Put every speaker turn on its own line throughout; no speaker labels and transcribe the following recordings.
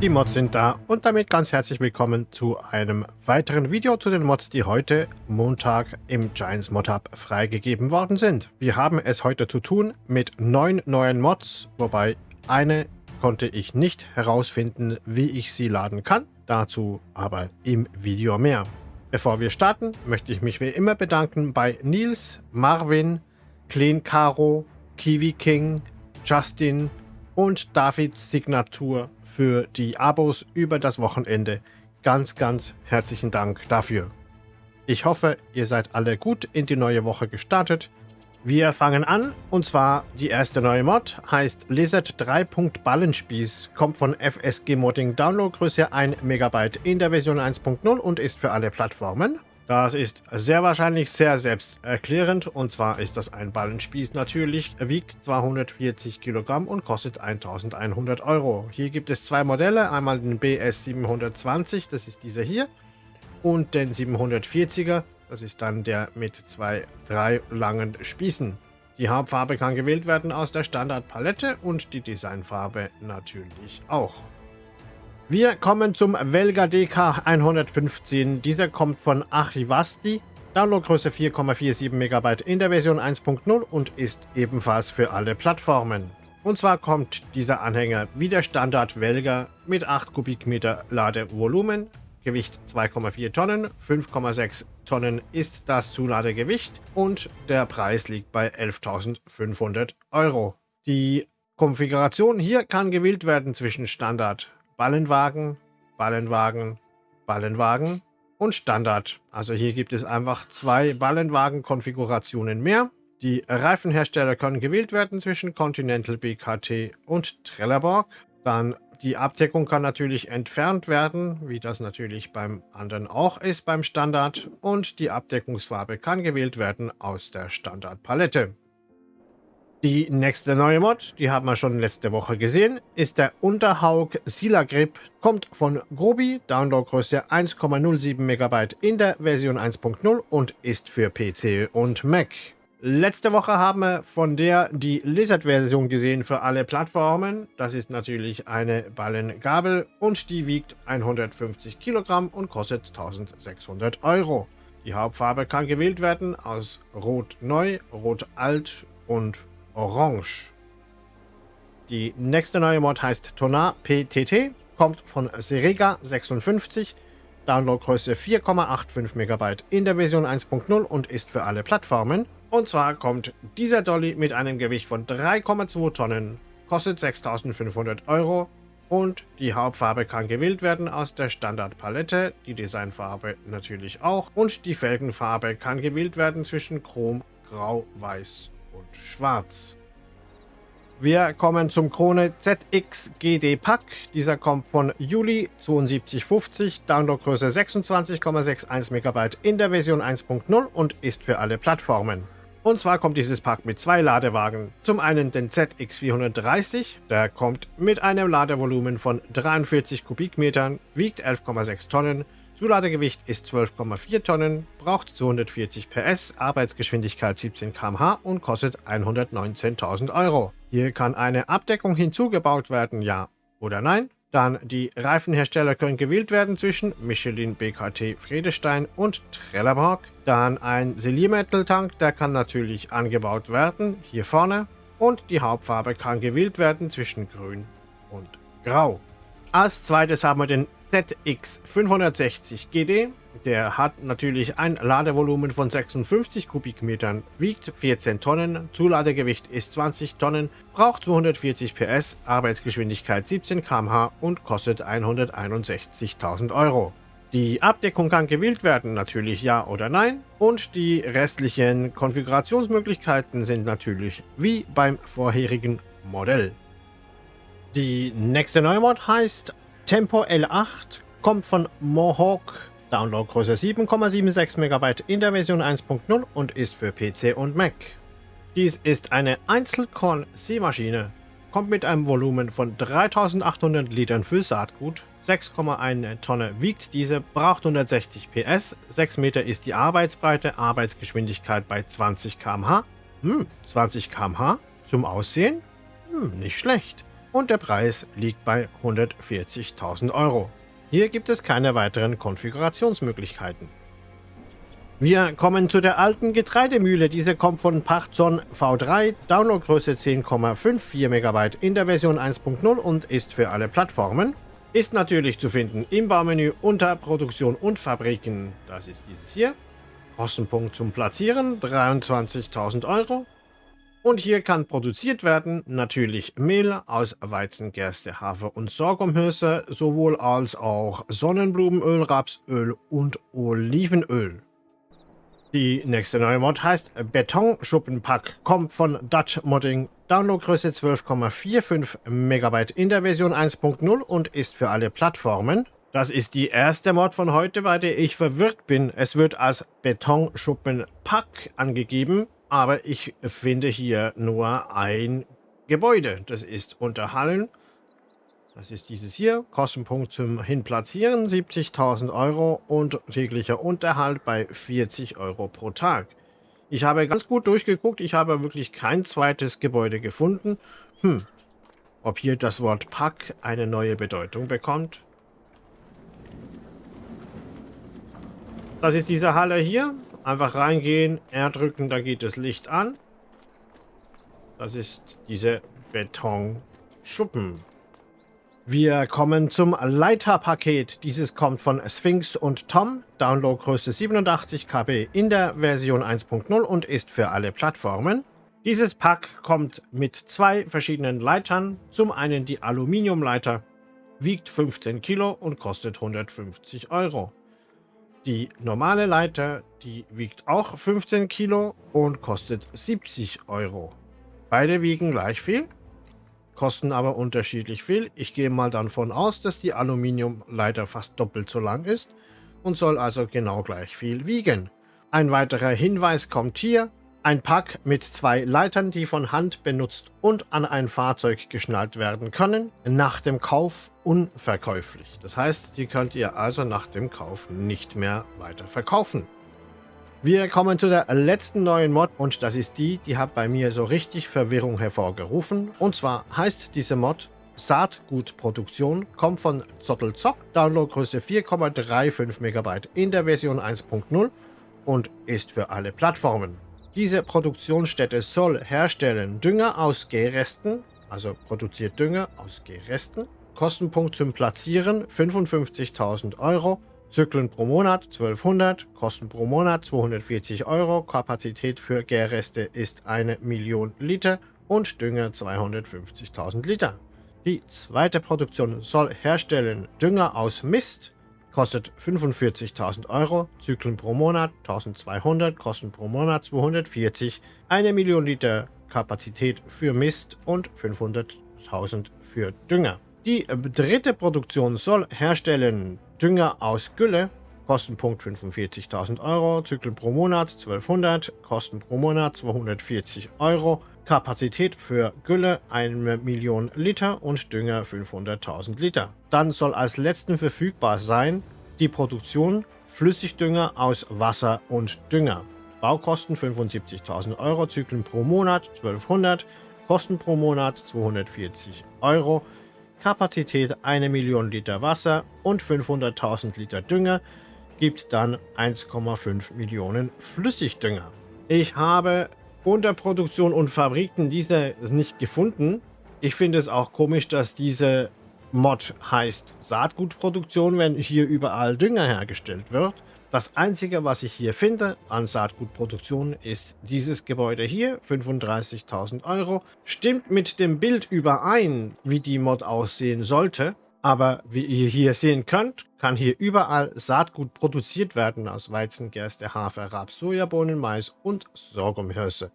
Die Mods sind da und damit ganz herzlich willkommen zu einem weiteren Video zu den Mods, die heute Montag im Giants Mod Hub freigegeben worden sind. Wir haben es heute zu tun mit neun neuen Mods, wobei eine konnte ich nicht herausfinden, wie ich sie laden kann. Dazu aber im Video mehr. Bevor wir starten, möchte ich mich wie immer bedanken bei Nils, Marvin, Clean Caro, Kiwi King, Justin und Davids Signatur für die Abos über das Wochenende. Ganz, ganz herzlichen Dank dafür. Ich hoffe, ihr seid alle gut in die neue Woche gestartet. Wir fangen an und zwar die erste neue Mod heißt Lizard 3. Ballenspieß, kommt von FSG Modding Downloadgröße 1 MB in der Version 1.0 und ist für alle Plattformen. Das ist sehr wahrscheinlich sehr selbsterklärend und zwar ist das ein Ballenspieß natürlich, wiegt 240 Kilogramm und kostet 1100 Euro. Hier gibt es zwei Modelle, einmal den BS 720, das ist dieser hier, und den 740er, das ist dann der mit zwei, drei langen Spießen. Die Hauptfarbe kann gewählt werden aus der Standardpalette und die Designfarbe natürlich auch. Wir kommen zum Velga DK 115. Dieser kommt von Achivasti. Downloadgröße 4,47 MB in der Version 1.0 und ist ebenfalls für alle Plattformen. Und zwar kommt dieser Anhänger wie der Standard Velga mit 8 Kubikmeter Ladevolumen, Gewicht 2,4 Tonnen, 5,6 Tonnen ist das Zuladegewicht und der Preis liegt bei 11.500 Euro. Die Konfiguration hier kann gewählt werden zwischen Standard Ballenwagen, Ballenwagen, Ballenwagen und Standard. Also hier gibt es einfach zwei Ballenwagen-Konfigurationen mehr. Die Reifenhersteller können gewählt werden zwischen Continental BKT und Trelleborg. Dann die Abdeckung kann natürlich entfernt werden, wie das natürlich beim anderen auch ist beim Standard. Und die Abdeckungsfarbe kann gewählt werden aus der Standardpalette. Die nächste neue Mod, die haben wir schon letzte Woche gesehen, ist der Unterhaug Sila Grip. Kommt von Grobi, Downloadgröße 1,07 MB in der Version 1.0 und ist für PC und Mac. Letzte Woche haben wir von der die Lizard-Version gesehen für alle Plattformen. Das ist natürlich eine Ballengabel und die wiegt 150 Kilogramm und kostet 1600 Euro. Die Hauptfarbe kann gewählt werden aus Rot Neu, Rot Alt und Orange. Die nächste neue Mod heißt Tonar PTT, kommt von Serega 56, Downloadgröße 4,85 MB in der Version 1.0 und ist für alle Plattformen. Und zwar kommt dieser Dolly mit einem Gewicht von 3,2 Tonnen, kostet 6500 Euro und die Hauptfarbe kann gewählt werden aus der Standardpalette, die Designfarbe natürlich auch und die Felgenfarbe kann gewählt werden zwischen Chrom, Grau, Weiß und Schwarz. Wir kommen zum Krone ZX GD Pack. Dieser kommt von Juli 7250, Downloadgröße 26,61 MB in der Version 1.0 und ist für alle Plattformen. Und zwar kommt dieses Pack mit zwei Ladewagen. Zum einen den ZX430, der kommt mit einem Ladevolumen von 43 Kubikmetern, wiegt 11,6 Tonnen, Zuladegewicht ist 12,4 Tonnen, braucht 240 PS, Arbeitsgeschwindigkeit 17 km/h und kostet 119.000 Euro. Hier kann eine Abdeckung hinzugebaut werden, ja oder nein. Dann die Reifenhersteller können gewählt werden zwischen Michelin, BKT, Friedestein und Trelleborg. Dann ein Siliermetal-Tank, der kann natürlich angebaut werden, hier vorne. Und die Hauptfarbe kann gewählt werden zwischen Grün und Grau. Als zweites haben wir den ZX560 GD. Der hat natürlich ein Ladevolumen von 56 Kubikmetern, wiegt 14 Tonnen, Zuladegewicht ist 20 Tonnen, braucht 240 PS, Arbeitsgeschwindigkeit 17 km/h und kostet 161.000 Euro. Die Abdeckung kann gewählt werden, natürlich ja oder nein. Und die restlichen Konfigurationsmöglichkeiten sind natürlich wie beim vorherigen Modell. Die nächste neue Mod heißt Tempo L8 kommt von Mohawk, Downloadgröße 7,76 MB in der Version 1.0 und ist für PC und Mac. Dies ist eine Einzelkorn-Seemaschine, kommt mit einem Volumen von 3800 Litern für Saatgut, 6,1 Tonne wiegt diese, braucht 160 PS, 6 Meter ist die Arbeitsbreite, Arbeitsgeschwindigkeit bei 20 km/h. Hm, 20 km/h? Zum Aussehen? Hm, nicht schlecht. Und der Preis liegt bei 140.000 Euro. Hier gibt es keine weiteren Konfigurationsmöglichkeiten. Wir kommen zu der alten Getreidemühle. Diese kommt von Pachtzon V3, Downloadgröße 10,54 MB in der Version 1.0 und ist für alle Plattformen. Ist natürlich zu finden im Baumenü unter Produktion und Fabriken. Das ist dieses hier. Kostenpunkt zum Platzieren 23.000 Euro. Und hier kann produziert werden natürlich Mehl aus Weizen, Gerste, Hafer und Sorghumhülse, sowohl als auch Sonnenblumenöl, Rapsöl und Olivenöl. Die nächste neue Mod heißt Betonschuppenpack, kommt von Dutch Modding, Downloadgröße 12,45 MB in der Version 1.0 und ist für alle Plattformen. Das ist die erste Mod von heute, bei der ich verwirrt bin. Es wird als Betonschuppenpack angegeben, aber ich finde hier nur ein Gebäude. Das ist unter Hallen das ist dieses hier. Kostenpunkt zum Hinplatzieren 70.000 Euro und täglicher Unterhalt bei 40 Euro pro Tag. Ich habe ganz gut durchgeguckt. Ich habe wirklich kein zweites Gebäude gefunden. Hm, ob hier das Wort Pack eine neue Bedeutung bekommt? Das ist diese Halle hier. Einfach reingehen, R drücken, da geht das Licht an. Das ist diese Betonschuppen. Wir kommen zum Leiterpaket. Dieses kommt von Sphinx und Tom, Downloadgröße 87 KB in der Version 1.0 und ist für alle Plattformen. Dieses Pack kommt mit zwei verschiedenen Leitern. Zum einen die Aluminiumleiter, wiegt 15 Kilo und kostet 150 Euro. Die normale Leiter, die wiegt auch 15 Kilo und kostet 70 Euro. Beide wiegen gleich viel kosten aber unterschiedlich viel. Ich gehe mal davon aus, dass die Aluminiumleiter fast doppelt so lang ist und soll also genau gleich viel wiegen. Ein weiterer Hinweis kommt hier. Ein Pack mit zwei Leitern, die von Hand benutzt und an ein Fahrzeug geschnallt werden können, nach dem Kauf unverkäuflich. Das heißt, die könnt ihr also nach dem Kauf nicht mehr weiter verkaufen. Wir kommen zu der letzten neuen Mod und das ist die, die hat bei mir so richtig Verwirrung hervorgerufen. Und zwar heißt diese Mod Saatgutproduktion, kommt von Zottelzock, Downloadgröße 4,35 MB in der Version 1.0 und ist für alle Plattformen. Diese Produktionsstätte soll herstellen. Dünger aus Gehresten, also produziert Dünger aus Gehresten, Kostenpunkt zum Platzieren 55.000 Euro, Zyklen pro Monat 1200, Kosten pro Monat 240 Euro, Kapazität für Gärreste ist eine Million Liter und Dünger 250.000 Liter. Die zweite Produktion soll herstellen. Dünger aus Mist, kostet 45.000 Euro, Zyklen pro Monat 1200, Kosten pro Monat 240, eine Million Liter Kapazität für Mist und 500.000 für Dünger. Die dritte Produktion soll herstellen Dünger aus Gülle, Kostenpunkt 45.000 Euro, Zyklen pro Monat 1200, Kosten pro Monat 240 Euro, Kapazität für Gülle 1 Million Liter und Dünger 500.000 Liter. Dann soll als letzten verfügbar sein die Produktion Flüssigdünger aus Wasser und Dünger. Baukosten 75.000 Euro, Zyklen pro Monat 1200, Kosten pro Monat 240 Euro, Kapazität 1 Million Liter Wasser und 500.000 Liter Dünger gibt dann 1,5 Millionen Flüssigdünger. Ich habe unter Produktion und Fabriken diese nicht gefunden. Ich finde es auch komisch, dass diese Mod heißt Saatgutproduktion, wenn hier überall Dünger hergestellt wird. Das einzige, was ich hier finde an Saatgutproduktion, ist dieses Gebäude hier, 35.000 Euro. Stimmt mit dem Bild überein, wie die Mod aussehen sollte. Aber wie ihr hier sehen könnt, kann hier überall Saatgut produziert werden aus Weizen, Gerste, Hafer, Raps, Sojabohnen, Mais und Sorghumhirse.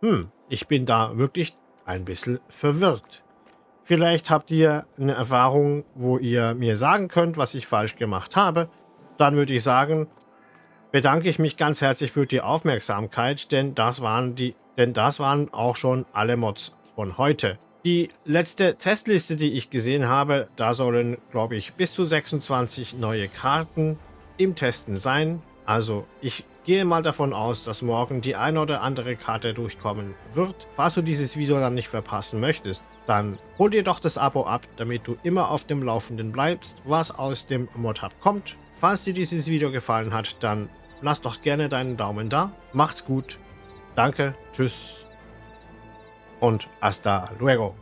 Hm, ich bin da wirklich ein bisschen verwirrt. Vielleicht habt ihr eine Erfahrung, wo ihr mir sagen könnt, was ich falsch gemacht habe dann würde ich sagen, bedanke ich mich ganz herzlich für die Aufmerksamkeit, denn das waren die, denn das waren auch schon alle Mods von heute. Die letzte Testliste, die ich gesehen habe, da sollen, glaube ich, bis zu 26 neue Karten im Testen sein. Also ich gehe mal davon aus, dass morgen die eine oder andere Karte durchkommen wird. Falls du dieses Video dann nicht verpassen möchtest, dann hol dir doch das Abo ab, damit du immer auf dem Laufenden bleibst, was aus dem Mod-Hub kommt. Falls dir dieses Video gefallen hat, dann lass doch gerne deinen Daumen da. Macht's gut. Danke, tschüss und hasta luego.